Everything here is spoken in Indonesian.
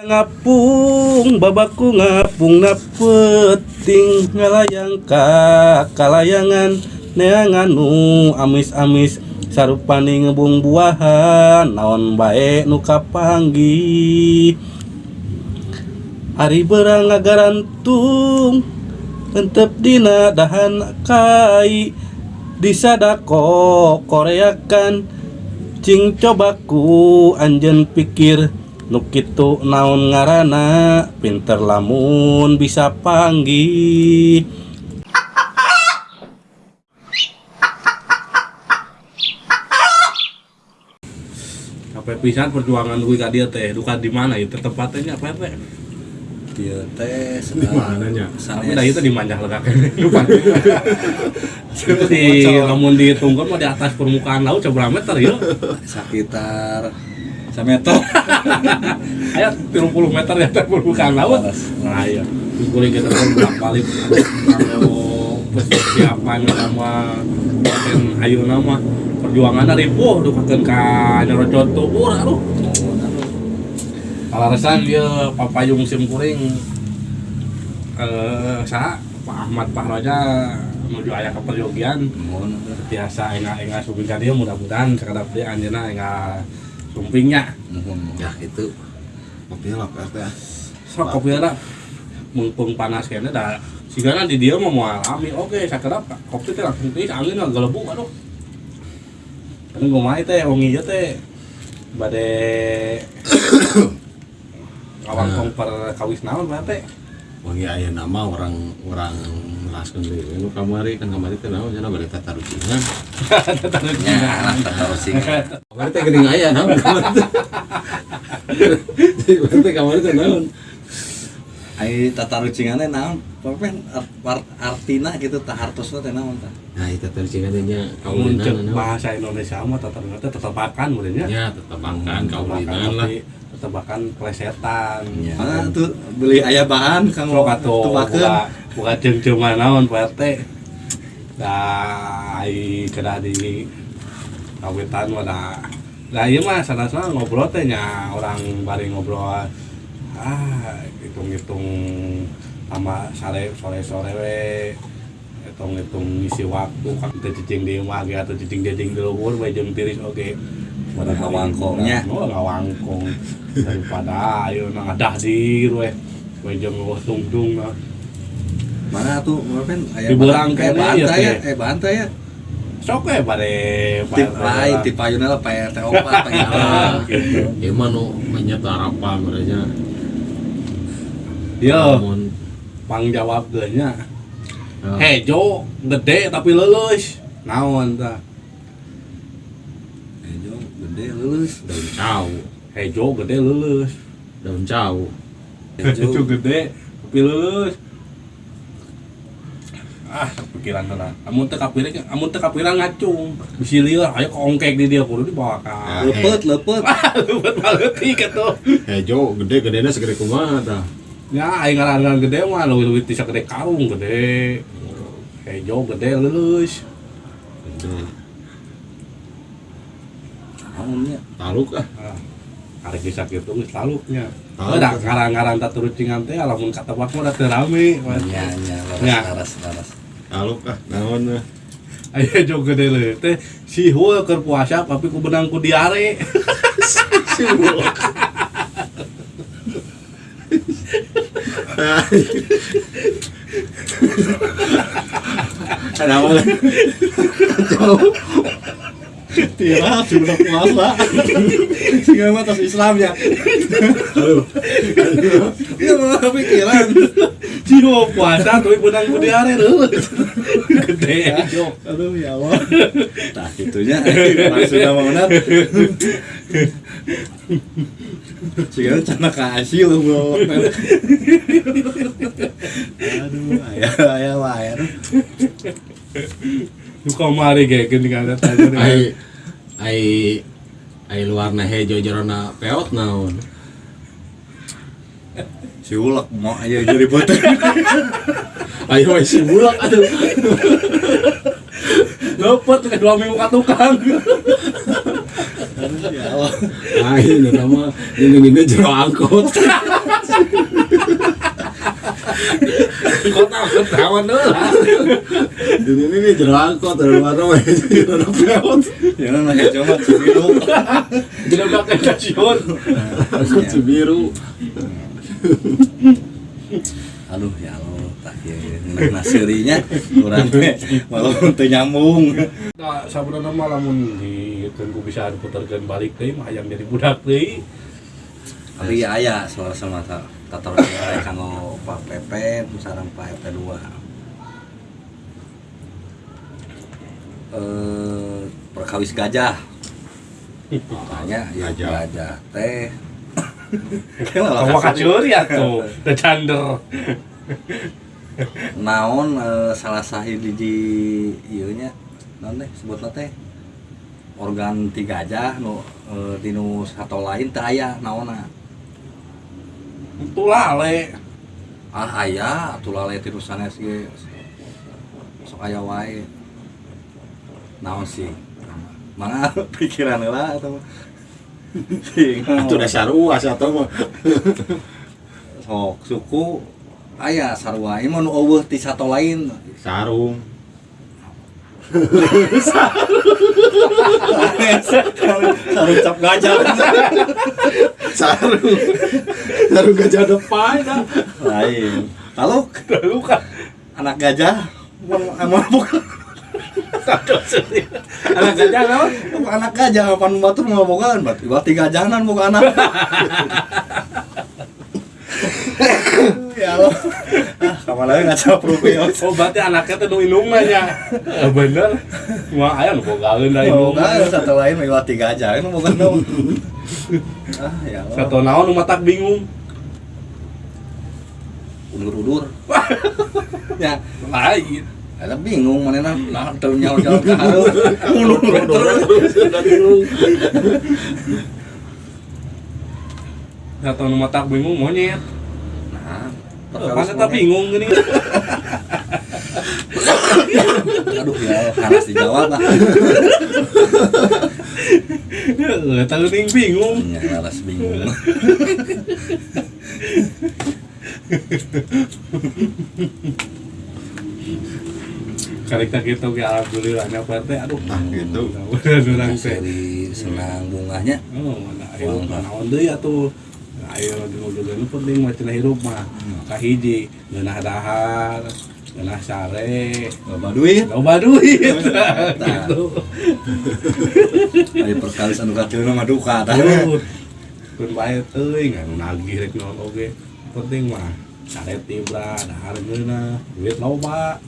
ngapung babaku ngapung na peting ngalayang ka kalayangan neangan nu amis-amis sarupani ngebung buahan naon bae nu kapanggi. Hari berang ngarantung Entep dina dahan kai Disadako koreakan Cing cobaku anjen pikir Nukitu naon ngarana Pinter lamun bisa panggih. Sampai pisan perjuangan gue ka dia teh? Duka di mana itu tempatnya apa teh Ieu teh Di mana nya? tapi dah itu di manjah lega lupa. Itu di namun ditunggu mah di atas permukaan laut seberapa meter ya. Sekitar sameter ayo 30 meter di atas permukaan laut. Nah iya. Kuling kita kan berapa kali kalau persiapan nama? Dan ayo nama. Perjuangan dari puh dukakeun ka nyerocot tubuh aduh. Kalau resan dia papayung sim kuring. Eh sa Pak Ahmad Pak Raja menuju ayah ke peryogian mohon biasa enggak enggak ka dia mudah-mudahan sekedap dia anjeuna enggak sumpingnya mohon ya itu kopi lah PRT ya sok kopi ada mumpung panas kayaknya dah sigana di dia mau alami oke sakedap kopi teh langsung teh angin nggak gelebu aduh. Kan gue main teh wangi aja teh bade ngawangkong per kawis naon berarti Wangi aya nama orang orang melaskeun deui. Nu kamari kan kamari teh naon cenah bari tata rucingan. ya anak tak tahu sih Kamari teh geuning aya naon kamari teh. Jadi teh kamari teh naon? Ai tata rucingannya naon pokoknya art, art, artina gitu tah hartosna teh naon tah Nah, itu tata rucingan teh nya kamu kaulinan bahasa Indonesia mah tetap tetap tetepakan mulanya Ya, tetepakan kaulinan lah. Tetepakan plesetan ya mana tuh beli ayah bahan kang tubakeun buka buka cengceuman naon Pak RT. Da ai kada di kawitan mah da. Da ieu mah sana-sana ngobrol teh nya orang bari ngobrol. Ah hitung-hitung sama sore sore sore we. Hitung-hitung ngisi waktu kan cicing di ge atau cicing deding di we jeung tiris oge pada Ngawangkongnya. oh ngawangkong. Daripada ayo nang adah di we we jeung tung-tung nah. Mana tuh ngapain ayah Di Berang eh kene bantai ya, ya eh bantai ya? Sok we bade tip lain tip payuna lah PRT opat gitu Ah, gitu ieu mah nu menyet harapan merenya. Yo, pang jawab nya ah, hejo gede tapi lulus naon Ejo gede lulus. Daun cau, hejo gede lulus. Daun cau. hejo Ejo gede. Tapi lulus. Ah pikiran tenan amun teu kapiring amun teu kapiran ngacung. Bisi lieur ayo kongkek di dia kudu dibawa ka. Lepet lepet. Leupeut maleutik atuh. Hejo gede gedena segede kumaha tah. Ya, aing ngaran gede mah leuwih bisa gede karung gede. Hejo gede lulus. Naonnya Taluk ah. Ah, Arek bisa geus taluknya. Taluk. Oh, da ngaran-ngaran taturucingan teh lamun katebak mah da teu rame. nya nya Nya. laras laras laras Taluk ah naon ah. Aya hejo gede leuh teh si hul keur puasa tapi ku benang ku diare. ada apa jauh Tira, sudah puasa. Sehingga mah tas Islam ya. Iya, mah pikiran. Hul puasa tapi benang ku diare leuh. Gede. Aduh ya Allah. Tah itunya maksudnya mau benar. Sehingga cana kasih lu bro. Aduh, ayah ayah ayah. Nu kamari ge geuning ada tanya. Ai ai ai luarna hejo jerona peot naon. Si ulek mau aja jadi botol. Ayo si bulak atuh. Lepet ke dua minggu ka tukang. Ya Allah. Ini nama ini ini jero angkot. Kok takut kawan lah. Ini ini jero angkot dari mana weh jero peot. Ya ya cuma cibiru. Jadi udah kayak stasiun. Angkot Cibiru. Aduh ya Allah, tak ya ngeunah naserinya urang teh walaupun teu nyambung. Nah, sabenerna mah lamun di tunggu bisa diputarkeun balik teh mah hayang jadi budak teh. Tapi aya soal sama ta- tatar nilai kanggo Pak PP sareng Pak RT 2. Eh perkawis gajah. Tanya ya Gajah. gajah teh. Kamu kacuri atuh, teu cander. naon eh, salah sahiji di ieu nya naon teh sebutna teh organ ti gajah nu eh, di nu sato lain teh aya naonna Itu lale. ah aya atuh lale ti nu sanes ge sok aya wae. Naon sih? Mana pikiran mah Sing Itu udah saruas atau mah. sok suku. Aya sarua. Ieu mah nu eueuh ti sato lain. Sarung. sarung cap gajah. Sarung. Sarung gajah depan. dah. lain kalau Lalu kan anak gajah emang emang bukan anak gajah naon? anak gajah kapan batur mau bukan berarti berarti gajahan bukan anak ya Allah ah kamar lain ngaca profil Oh berarti anaknya tuh nu inungna nya. Eh, Bener. Wah aya nu bogaeun da kan satu lain melewati gajah itu bukan dong ah ya Allah Satu naon nu matak bingung. Udur-udur ya Lain. ada bingung mana nah nah tuh nyawa jalan ke haru ulur terus Satu nu matak bingung monyet. nah Mana tak bingung gini. aduh ya harus dijawab lah Heeh, tahu ning bingung. ya harus bingung Karek kita ge alhamdulillah nya Pak teh aduh. Nah, gitu. Mudah urang teh. seri senang bunganya Oh, nah ayo naon deui atuh. Ayo dulu dulu penting mah cenah hirup mah. Kahiji ngeunah dahar, ngeunah sare, loba duit loba duit. Gitu. Ayo perkali anu kacil mah duka tah. Aduh. Kun bae teuing anu nagih rek oge. Penting mah saret Ibra harga duit loba